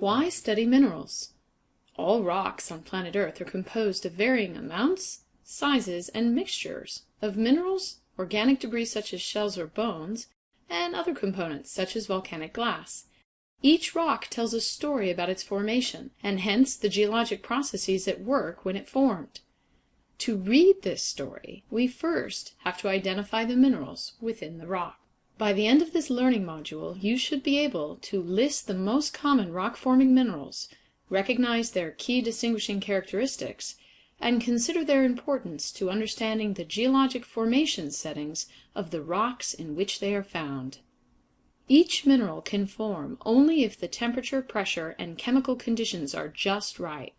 Why study minerals? All rocks on planet Earth are composed of varying amounts, sizes, and mixtures of minerals, organic debris such as shells or bones, and other components such as volcanic glass. Each rock tells a story about its formation, and hence the geologic processes at work when it formed. To read this story, we first have to identify the minerals within the rock. By the end of this learning module, you should be able to list the most common rock-forming minerals, recognize their key distinguishing characteristics, and consider their importance to understanding the geologic formation settings of the rocks in which they are found. Each mineral can form only if the temperature, pressure, and chemical conditions are just right.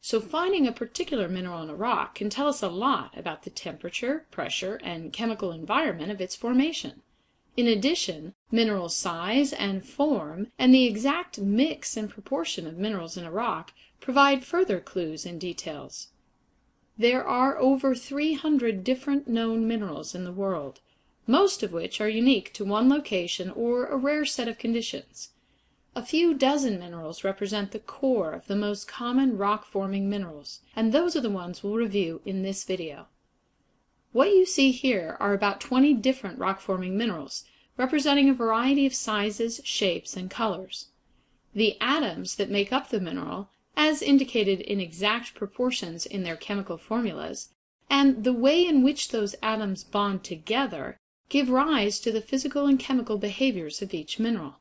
So finding a particular mineral in a rock can tell us a lot about the temperature, pressure, and chemical environment of its formation. In addition, mineral size and form and the exact mix and proportion of minerals in a rock provide further clues and details. There are over 300 different known minerals in the world, most of which are unique to one location or a rare set of conditions. A few dozen minerals represent the core of the most common rock-forming minerals, and those are the ones we'll review in this video. What you see here are about 20 different rock-forming minerals, representing a variety of sizes, shapes, and colors. The atoms that make up the mineral, as indicated in exact proportions in their chemical formulas, and the way in which those atoms bond together give rise to the physical and chemical behaviors of each mineral.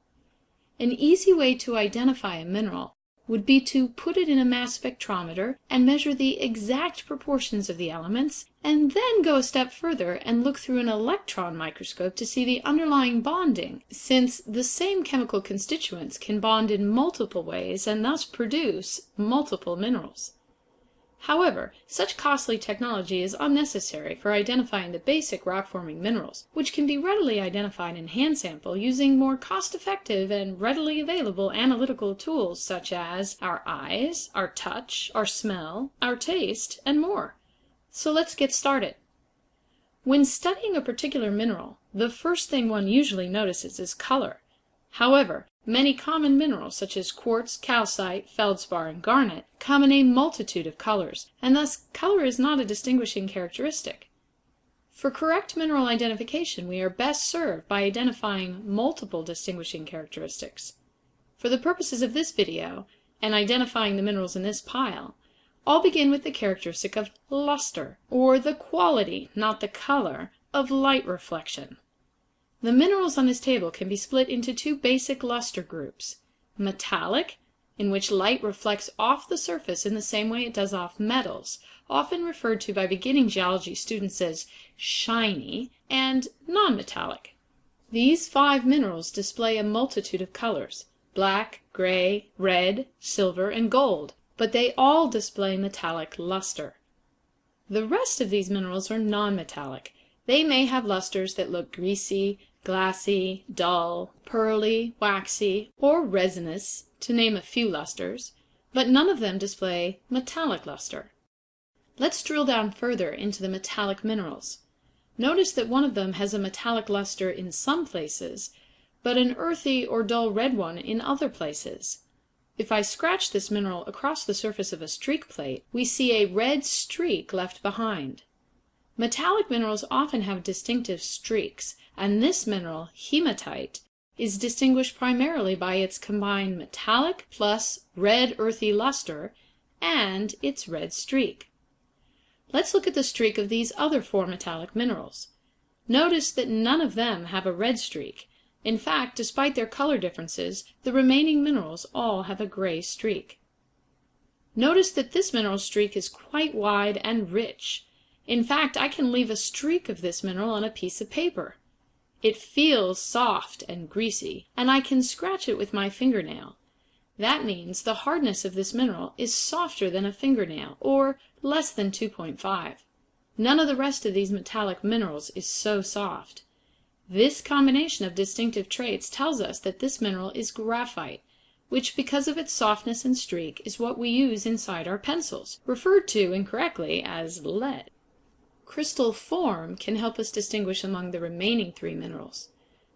An easy way to identify a mineral would be to put it in a mass spectrometer and measure the exact proportions of the elements, and then go a step further and look through an electron microscope to see the underlying bonding, since the same chemical constituents can bond in multiple ways and thus produce multiple minerals. However, such costly technology is unnecessary for identifying the basic rock-forming minerals, which can be readily identified in hand sample using more cost-effective and readily available analytical tools such as our eyes, our touch, our smell, our taste, and more. So let's get started. When studying a particular mineral, the first thing one usually notices is color. However, Many common minerals such as quartz, calcite, feldspar, and garnet come in a multitude of colors, and thus color is not a distinguishing characteristic. For correct mineral identification we are best served by identifying multiple distinguishing characteristics. For the purposes of this video, and identifying the minerals in this pile, I'll begin with the characteristic of luster, or the quality, not the color, of light reflection. The minerals on this table can be split into two basic luster groups. Metallic, in which light reflects off the surface in the same way it does off metals, often referred to by beginning geology students as shiny, and nonmetallic. These five minerals display a multitude of colors, black, gray, red, silver, and gold, but they all display metallic luster. The rest of these minerals are nonmetallic. They may have lusters that look greasy, glassy, dull, pearly, waxy, or resinous, to name a few lusters, but none of them display metallic luster. Let's drill down further into the metallic minerals. Notice that one of them has a metallic luster in some places, but an earthy or dull red one in other places. If I scratch this mineral across the surface of a streak plate, we see a red streak left behind. Metallic minerals often have distinctive streaks, and this mineral, hematite, is distinguished primarily by its combined metallic plus red earthy luster and its red streak. Let's look at the streak of these other four metallic minerals. Notice that none of them have a red streak. In fact, despite their color differences, the remaining minerals all have a gray streak. Notice that this mineral streak is quite wide and rich. In fact, I can leave a streak of this mineral on a piece of paper. It feels soft and greasy, and I can scratch it with my fingernail. That means the hardness of this mineral is softer than a fingernail, or less than 2.5. None of the rest of these metallic minerals is so soft. This combination of distinctive traits tells us that this mineral is graphite, which because of its softness and streak is what we use inside our pencils, referred to incorrectly as lead. Crystal form can help us distinguish among the remaining three minerals.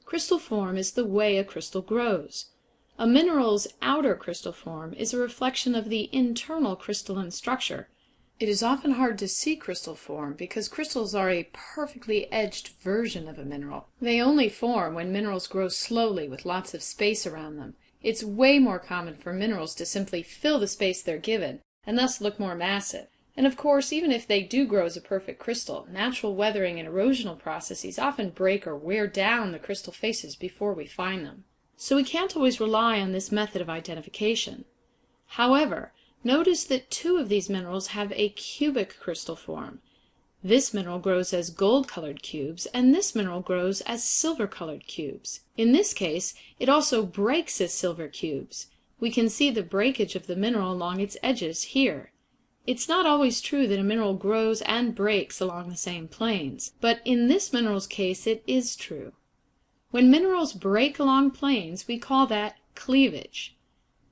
Crystal form is the way a crystal grows. A mineral's outer crystal form is a reflection of the internal crystalline structure. It is often hard to see crystal form because crystals are a perfectly edged version of a mineral. They only form when minerals grow slowly with lots of space around them. It's way more common for minerals to simply fill the space they're given, and thus look more massive. And of course, even if they do grow as a perfect crystal, natural weathering and erosional processes often break or wear down the crystal faces before we find them. So we can't always rely on this method of identification. However, notice that two of these minerals have a cubic crystal form. This mineral grows as gold-colored cubes, and this mineral grows as silver-colored cubes. In this case, it also breaks as silver cubes. We can see the breakage of the mineral along its edges here. It's not always true that a mineral grows and breaks along the same planes, but in this mineral's case it is true. When minerals break along planes, we call that cleavage.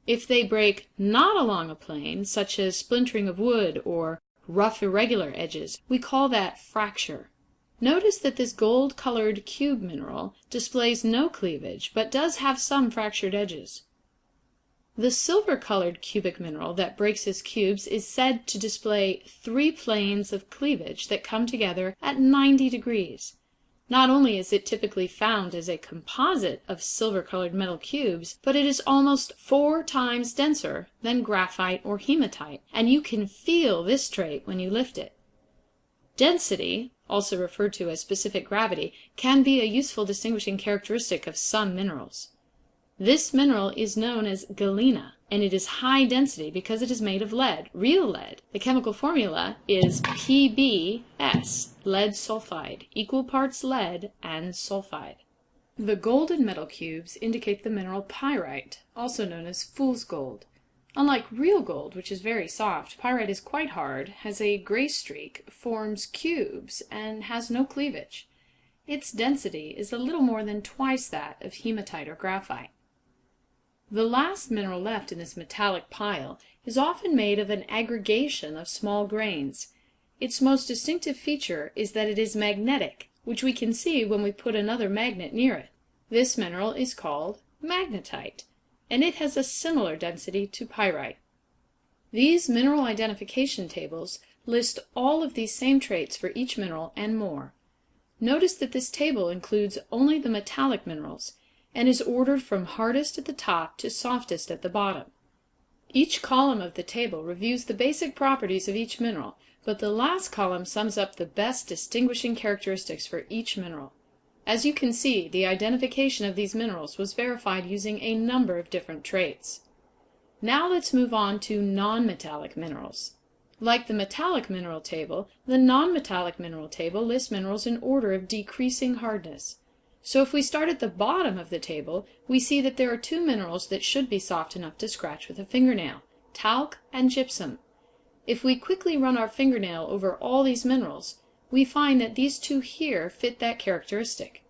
If they break not along a plane, such as splintering of wood or rough irregular edges, we call that fracture. Notice that this gold-colored cube mineral displays no cleavage, but does have some fractured edges. The silver-colored cubic mineral that breaks as cubes is said to display three planes of cleavage that come together at 90 degrees. Not only is it typically found as a composite of silver-colored metal cubes, but it is almost four times denser than graphite or hematite, and you can feel this trait when you lift it. Density, also referred to as specific gravity, can be a useful distinguishing characteristic of some minerals. This mineral is known as galena, and it is high density because it is made of lead, real lead. The chemical formula is PbS, lead sulfide, equal parts lead and sulfide. The golden metal cubes indicate the mineral pyrite, also known as fool's gold. Unlike real gold, which is very soft, pyrite is quite hard, has a gray streak, forms cubes, and has no cleavage. Its density is a little more than twice that of hematite or graphite. The last mineral left in this metallic pile is often made of an aggregation of small grains. Its most distinctive feature is that it is magnetic, which we can see when we put another magnet near it. This mineral is called magnetite, and it has a similar density to pyrite. These mineral identification tables list all of these same traits for each mineral and more. Notice that this table includes only the metallic minerals, and is ordered from hardest at the top to softest at the bottom. Each column of the table reviews the basic properties of each mineral, but the last column sums up the best distinguishing characteristics for each mineral. As you can see, the identification of these minerals was verified using a number of different traits. Now let's move on to nonmetallic minerals. Like the metallic mineral table, the nonmetallic mineral table lists minerals in order of decreasing hardness. So if we start at the bottom of the table, we see that there are two minerals that should be soft enough to scratch with a fingernail, talc and gypsum. If we quickly run our fingernail over all these minerals, we find that these two here fit that characteristic.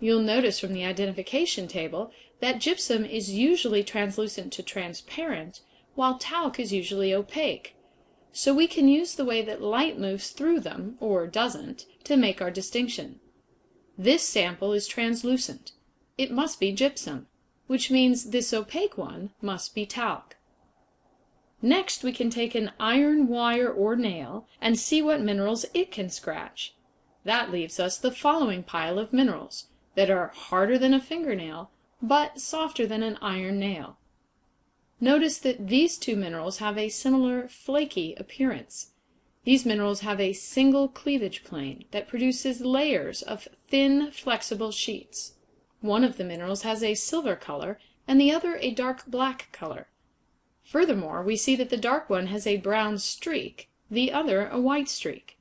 You'll notice from the identification table that gypsum is usually translucent to transparent, while talc is usually opaque. So we can use the way that light moves through them, or doesn't, to make our distinction. This sample is translucent. It must be gypsum, which means this opaque one must be talc. Next we can take an iron wire or nail and see what minerals it can scratch. That leaves us the following pile of minerals that are harder than a fingernail but softer than an iron nail. Notice that these two minerals have a similar flaky appearance. These minerals have a single cleavage plane that produces layers of thin, flexible sheets. One of the minerals has a silver color and the other a dark black color. Furthermore, we see that the dark one has a brown streak, the other a white streak.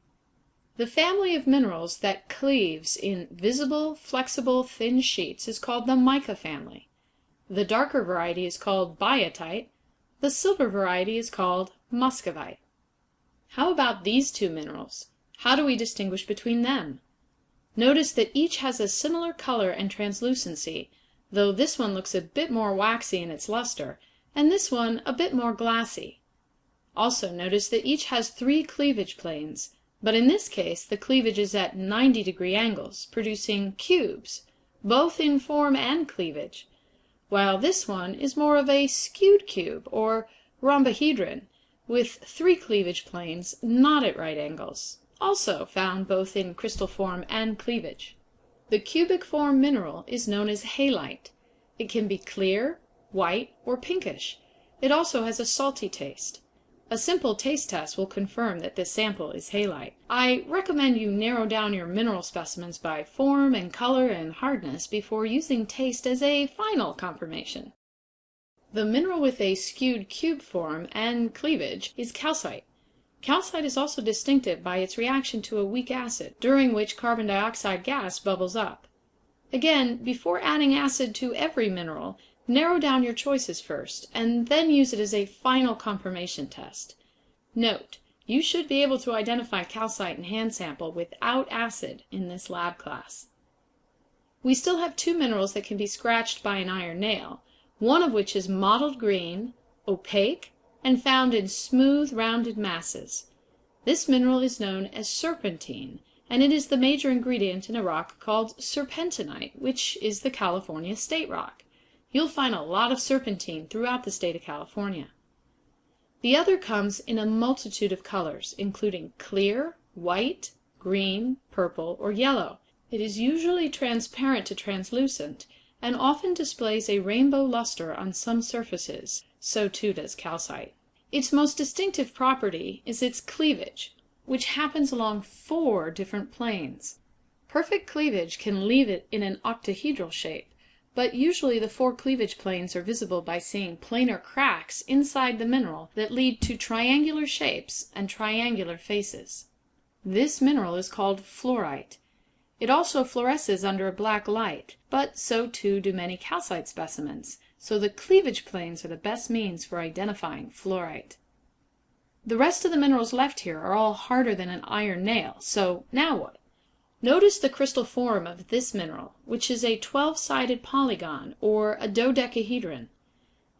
The family of minerals that cleaves in visible, flexible, thin sheets is called the mica family. The darker variety is called biotite, the silver variety is called muscovite. How about these two minerals? How do we distinguish between them? Notice that each has a similar color and translucency, though this one looks a bit more waxy in its luster, and this one a bit more glassy. Also notice that each has three cleavage planes, but in this case the cleavage is at 90 degree angles, producing cubes, both in form and cleavage. while this one is more of a skewed cube, or rhombohedron, with three cleavage planes not at right angles, also found both in crystal form and cleavage. The cubic form mineral is known as halite. It can be clear, white, or pinkish. It also has a salty taste. A simple taste test will confirm that this sample is halite. I recommend you narrow down your mineral specimens by form and color and hardness before using taste as a final confirmation. The mineral with a skewed cube form and cleavage is calcite. Calcite is also distinctive by its reaction to a weak acid, during which carbon dioxide gas bubbles up. Again, before adding acid to every mineral, Narrow down your choices first, and then use it as a final confirmation test. Note: You should be able to identify calcite in hand sample without acid in this lab class. We still have two minerals that can be scratched by an iron nail, one of which is mottled green, opaque, and found in smooth rounded masses. This mineral is known as serpentine, and it is the major ingredient in a rock called serpentinite, which is the California state rock. You'll find a lot of serpentine throughout the state of California. The other comes in a multitude of colors, including clear, white, green, purple, or yellow. It is usually transparent to translucent, and often displays a rainbow luster on some surfaces, so too does calcite. Its most distinctive property is its cleavage, which happens along four different planes. Perfect cleavage can leave it in an octahedral shape but usually the four cleavage planes are visible by seeing planar cracks inside the mineral that lead to triangular shapes and triangular faces. This mineral is called fluorite. It also fluoresces under a black light, but so too do many calcite specimens, so the cleavage planes are the best means for identifying fluorite. The rest of the minerals left here are all harder than an iron nail, so now what? Notice the crystal form of this mineral, which is a twelve sided polygon, or a dodecahedron.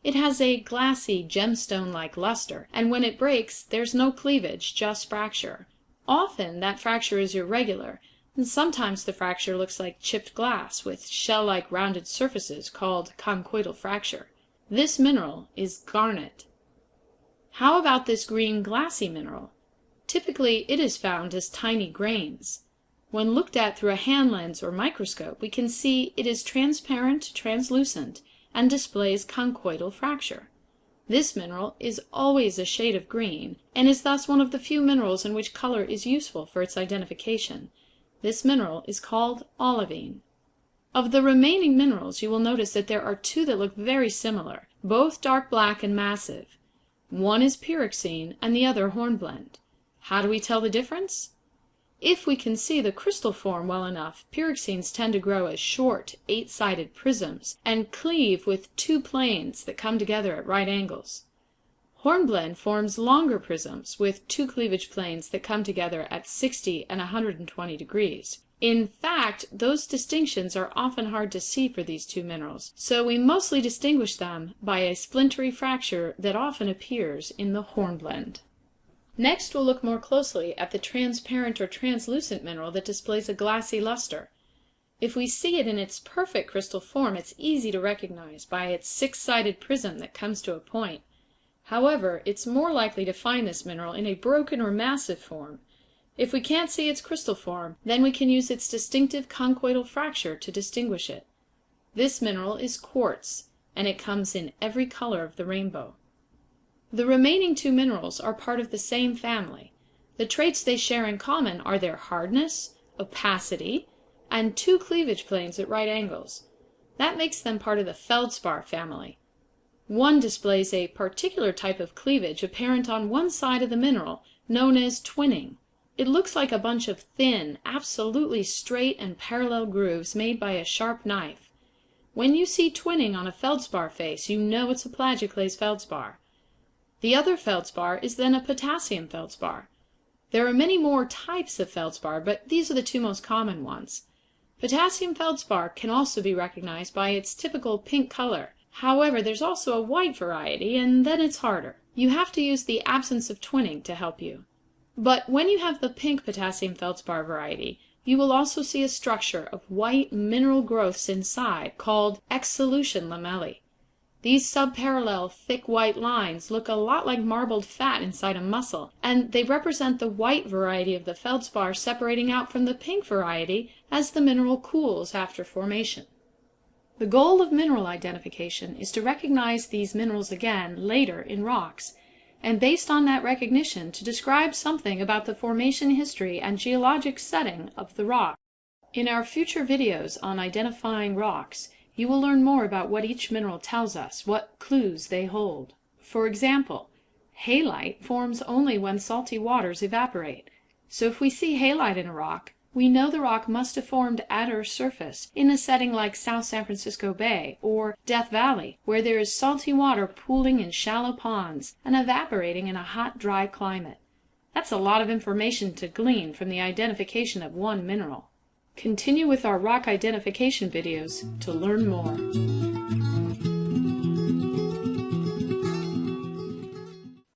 It has a glassy, gemstone like luster, and when it breaks there's no cleavage, just fracture. Often that fracture is irregular, and sometimes the fracture looks like chipped glass, with shell like rounded surfaces, called conchoidal fracture. This mineral is garnet. How about this green glassy mineral? Typically it is found as tiny grains. When looked at through a hand lens or microscope we can see it is transparent translucent and displays conchoidal fracture. This mineral is always a shade of green, and is thus one of the few minerals in which color is useful for its identification. This mineral is called olivine. Of the remaining minerals you will notice that there are two that look very similar, both dark black and massive. One is pyroxene and the other hornblende. How do we tell the difference? If we can see the crystal form well enough, pyroxenes tend to grow as short, eight sided prisms, and cleave with two planes that come together at right angles. Hornblende forms longer prisms, with two cleavage planes that come together at 60 and 120 degrees. In fact, those distinctions are often hard to see for these two minerals, so we mostly distinguish them by a splintery fracture that often appears in the hornblende. Next we'll look more closely at the transparent or translucent mineral that displays a glassy luster. If we see it in its perfect crystal form it's easy to recognize by its six sided prism that comes to a point. However, it's more likely to find this mineral in a broken or massive form. If we can't see its crystal form, then we can use its distinctive conchoidal fracture to distinguish it. This mineral is quartz, and it comes in every color of the rainbow. The remaining two minerals are part of the same family. The traits they share in common are their hardness, opacity, and two cleavage planes at right angles. That makes them part of the feldspar family. One displays a particular type of cleavage apparent on one side of the mineral, known as twinning. It looks like a bunch of thin, absolutely straight and parallel grooves made by a sharp knife. When you see twinning on a feldspar face you know it's a plagioclase feldspar. The other feldspar is then a potassium feldspar. There are many more types of feldspar, but these are the two most common ones. Potassium feldspar can also be recognized by its typical pink color. However, there's also a white variety, and then it's harder. You have to use the absence of twinning to help you. But when you have the pink potassium feldspar variety, You will also see a structure of white mineral growths inside, called exsolution lamellae. These subparallel thick white lines look a lot like marbled fat inside a muscle, and they represent the white variety of the feldspar separating out from the pink variety as the mineral cools after formation. The goal of mineral identification is to recognize these minerals again later in rocks, and based on that recognition to describe something about the formation history and geologic setting of the rock. In our future videos on identifying rocks, you will learn more about what each mineral tells us, what clues they hold. For example, halite forms only when salty waters evaporate. So if we see halite in a rock, we know the rock must have formed at Earth's surface in a setting like South San Francisco Bay or Death Valley, where there is salty water pooling in shallow ponds and evaporating in a hot, dry climate. That's a lot of information to glean from the identification of one mineral. Continue with our rock identification videos to learn more.